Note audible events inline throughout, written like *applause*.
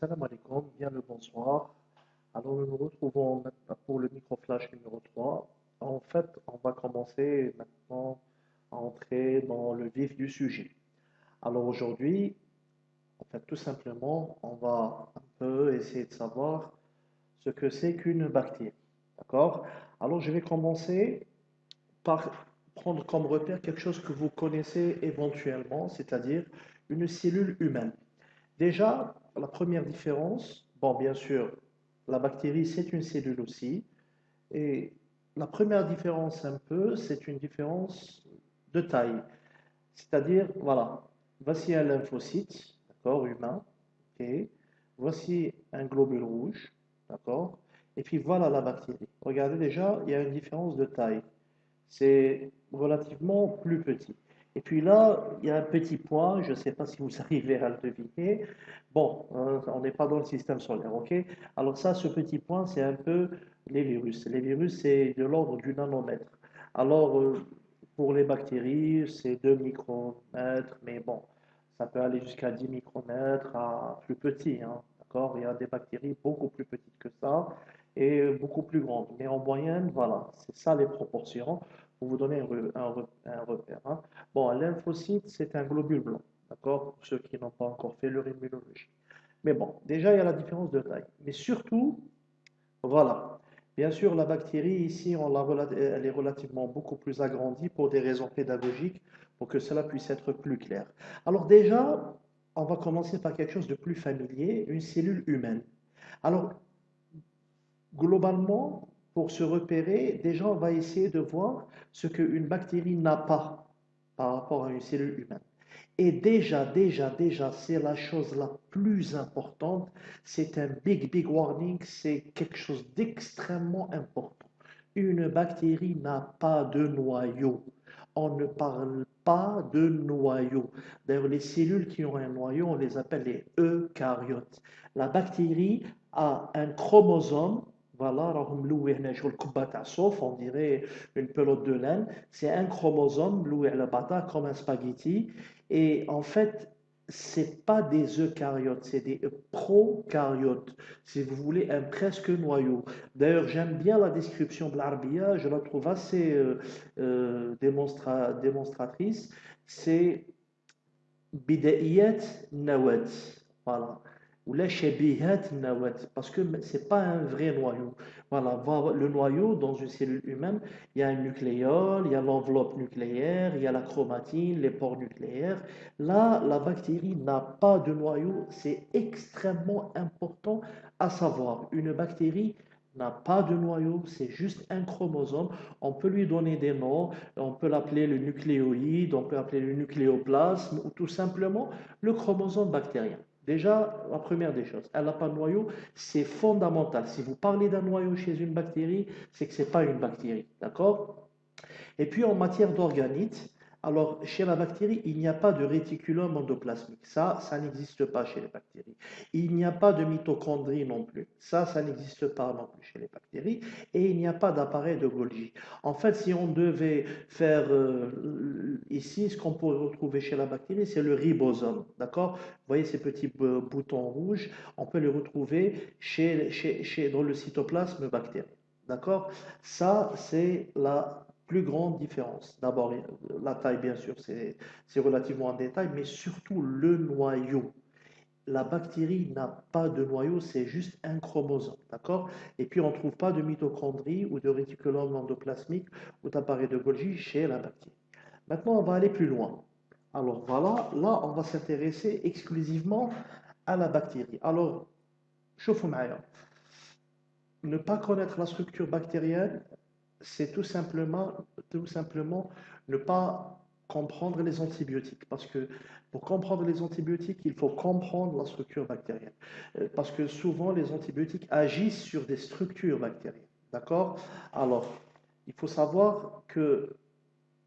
Salam alaikum, bien le bonsoir. Alors nous nous retrouvons maintenant pour le microflash numéro 3. En fait, on va commencer maintenant à entrer dans le vif du sujet. Alors aujourd'hui, en fait, tout simplement, on va un peu essayer de savoir ce que c'est qu'une bactérie. D'accord? Alors je vais commencer par prendre comme repère quelque chose que vous connaissez éventuellement, c'est-à-dire une cellule humaine. Déjà, la première différence, bon, bien sûr, la bactérie, c'est une cellule aussi. Et la première différence, un peu, c'est une différence de taille. C'est-à-dire, voilà, voici un lymphocyte, d'accord, humain, ok. Voici un globule rouge, d'accord. Et puis voilà la bactérie. Regardez déjà, il y a une différence de taille. C'est relativement plus petit. Et puis là, il y a un petit point, je ne sais pas si vous *laughs* arrivez à le deviner. Bon, hein, on n'est pas dans le système solaire, ok? Alors ça, ce petit point, c'est un peu les virus. Les virus, c'est de l'ordre du nanomètre. Alors, euh, pour les bactéries, c'est 2 micromètres, mais bon, ça peut aller jusqu'à 10 micromètres à plus petit, hein, d'accord? Il y a des bactéries beaucoup plus petites que ça et beaucoup plus grandes. Mais en moyenne, voilà, c'est ça les proportions pour vous donner un, repère. Hein. Bon, un lymphocyte, c'est un globule blanc, d'accord Pour ceux qui n'ont pas encore fait leur immunologie. Mais bon, déjà, il y a la différence de taille. Mais surtout, voilà. Bien sûr, la bactérie, ici, elle est relativement beaucoup plus agrandie pour des raisons pédagogiques, pour que cela puisse être plus clair. Alors déjà, on va commencer par quelque chose de plus familier, une cellule humaine. Alors, globalement, pour se repérer, déjà, on va essayer de voir ce qu'une bactérie n'a pas par rapport à une cellule humaine. Et déjà, déjà, déjà, c'est la chose la plus importante. C'est un big, big warning. C'est quelque chose d'extrêmement important. Une bactérie n'a pas de noyau. On ne parle pas de noyau. D'ailleurs, les cellules qui ont un noyau, on les appelle les eucaryotes. La bactérie a un chromosome voilà, on dirait une pelote de laine. C'est un chromosome, comme un spaghetti. Et en fait, c'est pas des eucaryotes, c'est des prokaryotes, si vous voulez, un presque noyau. D'ailleurs, j'aime bien la description de l'arbia, je la trouve assez euh, euh, démonstratrice. C'est bida'iyat nawat. Voilà ou la parce que ce n'est pas un vrai noyau. Voilà, le noyau, dans une cellule humaine, il y a un nucléole, il y a l'enveloppe nucléaire, il y a la chromatine, les pores nucléaires. Là, la bactérie n'a pas de noyau, c'est extrêmement important à savoir. Une bactérie n'a pas de noyau, c'est juste un chromosome. On peut lui donner des noms, on peut l'appeler le nucléoïde, on peut l'appeler le nucléoplasme ou tout simplement le chromosome bactérien. Déjà, la première des choses, elle n'a pas de noyau, c'est fondamental. Si vous parlez d'un noyau chez une bactérie, c'est que ce n'est pas une bactérie. D'accord? Et puis en matière d'organites, alors, chez la bactérie, il n'y a pas de réticulum endoplasmique. Ça, ça n'existe pas chez les bactéries. Il n'y a pas de mitochondrie non plus. Ça, ça n'existe pas non plus chez les bactéries. Et il n'y a pas d'appareil de Golgi. En fait, si on devait faire euh, ici, ce qu'on pourrait retrouver chez la bactérie, c'est le ribosome. D'accord? Vous voyez ces petits boutons rouges? On peut les retrouver chez, chez, dans le cytoplasme bactérien. D'accord? Ça, c'est la plus grande différence. D'abord, la taille, bien sûr, c'est relativement en détail, mais surtout le noyau. La bactérie n'a pas de noyau, c'est juste un chromosome, d'accord? Et puis, on ne trouve pas de mitochondrie ou de réticulum endoplasmique ou d'appareil de Golgi chez la bactérie. Maintenant, on va aller plus loin. Alors voilà, là, on va s'intéresser exclusivement à la bactérie. Alors, chauffe Ne pas connaître la structure bactérienne, c'est tout simplement, tout simplement ne pas comprendre les antibiotiques. Parce que pour comprendre les antibiotiques, il faut comprendre la structure bactérienne. Euh, parce que souvent, les antibiotiques agissent sur des structures bactériennes. D'accord? Alors, il faut savoir que,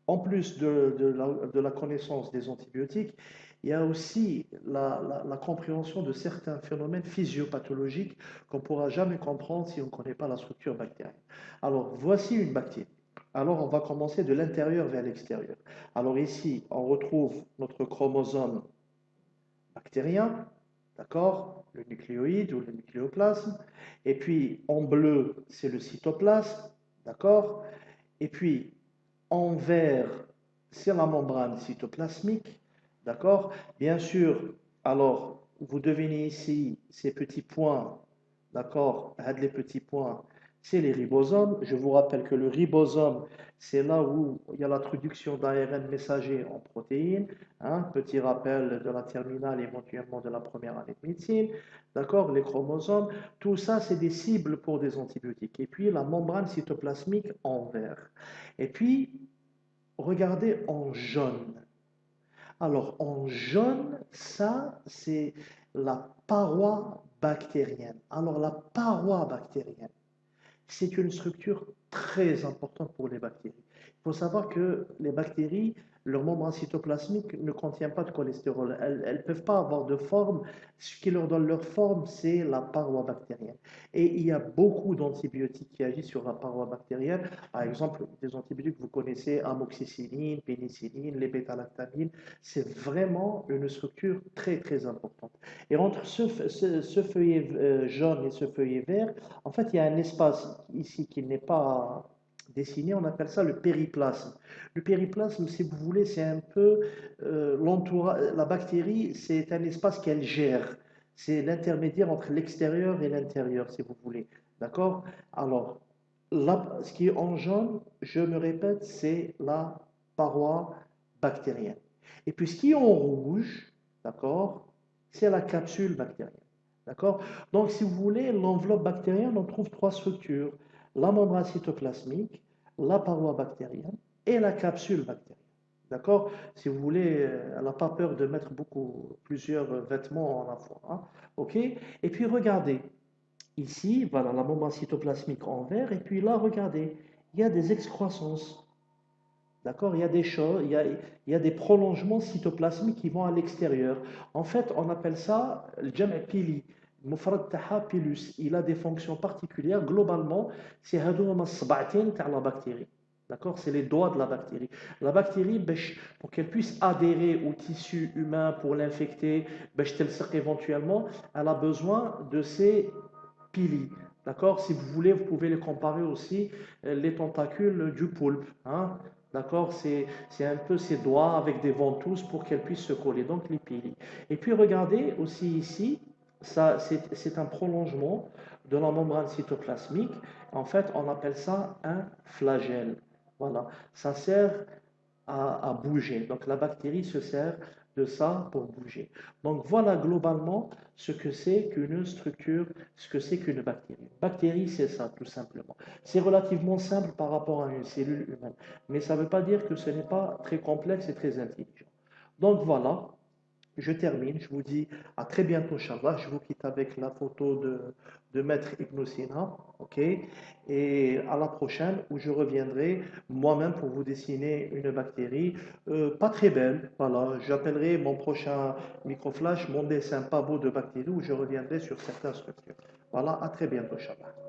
en plus de, de la connaissance des antibiotiques, il y a aussi la, compréhension de certains phénomènes physiopathologiques qu'on ne pourra jamais comprendre si on ne connaît pas la structure bactérienne. Alors, voici une bactérie. Alors, on va commencer de l'intérieur vers l'extérieur. Alors ici, on retrouve notre chromosome bactérien. d'accord Le nucléoïde ou le nucléoplasme. Et puis en bleu, c'est le cytoplasme, d'accord Et puis en vert, c'est la membrane cytoplasmique, d'accord? Bien sûr, alors vous devinez ici ces petits points, d'accord? Les petits points, c'est les ribosomes. Je vous rappelle que le ribosome, c'est là où il y a l'introduction d'ARN messager en protéines. Hein, petit rappel de la terminale, éventuellement de la première année de médecine. D'accord? Les chromosomes, tout ça, c'est des cibles pour des antibiotiques. Et puis la membrane cytoplasmique en vert. Et puis, regardez en jaune. Alors, en jaune, ça, c'est la paroi bactérienne. Alors, la paroi bactérienne, c'est une structure très importante pour les bactéries. Il faut savoir que les bactéries, leur membrane cytoplasmique ne contient pas de cholestérol. Elles ne peuvent pas avoir de forme. Ce qui leur donne leur forme, c'est la paroi bactérienne. Et il y a beaucoup d'antibiotiques qui agissent sur la paroi bactérienne. Par exemple, des antibiotiques que vous connaissez, amoxicilline, pénicilline, les bêta-lactamines. C'est vraiment une structure très, très importante. Et entre ce, ce feuillet euh, jaune et ce feuillet vert, en fait, il y a un espace ici qui n'est pas dessiné, on appelle ça le périplasme. Le périplasme, si vous voulez, c'est un peu euh, l'entourage. La bactérie, c'est un espace qu'elle gère. C'est l'intermédiaire entre l'extérieur et l'intérieur, si vous voulez. D'accord? Alors, ce qui est en jaune, je me répète, c'est la paroi bactérienne. Et puis, ce qui est en rouge, d'accord, c'est la capsule bactérienne. D'accord? Donc, si vous voulez, l'enveloppe bactérienne, on trouve trois structures la membrane cytoplasmique, la paroi bactérienne et la capsule bactérienne. D'accord? Si vous voulez, euh, elle n'a pas peur de mettre beaucoup, plusieurs vêtements en la fois. Hein. OK? Et puis regardez, ici, voilà la membrane cytoplasmique en vert, et puis là, regardez, il y a des excroissances. D'accord? Il, y a des choses, il y a, des prolongements cytoplasmiques qui vont à l'extérieur. En fait, on appelle ça le pili il a des fonctions particulières. Globalement, c'est la bactérie. D'accord? C'est les doigts de la bactérie. La bactérie, pour qu'elle puisse adhérer au tissu humain pour l'infecter, éventuellement, elle a besoin de ces pili. D'accord? Si vous voulez, vous pouvez les comparer aussi euh, les tentacules du poulpe. Hein? D'accord? C'est un peu ses doigts avec des ventouses pour qu'elle puisse se coller. Donc les pili. Et puis regardez aussi ici, c'est un prolongement de la membrane cytoplasmique. En fait, on appelle ça un flagelle. Voilà, ça sert à, bouger. Donc la bactérie se sert de ça pour bouger. Donc voilà globalement ce que c'est qu'une structure, ce que c'est qu'une bactérie. Bactérie, c'est ça, tout simplement. C'est relativement simple par rapport à une cellule humaine, mais ça ne veut pas dire que ce n'est pas très complexe et très intelligent. Donc voilà, je termine, je vous dis à très bientôt, Inch'Allah. Je vous quitte avec la photo de, de Maître Ibn ok? Et à la prochaine, où je reviendrai moi-même pour vous dessiner une bactérie euh, pas très belle. Voilà, j'appellerai mon prochain microflash mon dessin pas beau de bactérie, où je reviendrai sur certaines structures. Voilà, à très bientôt, Inch'Allah.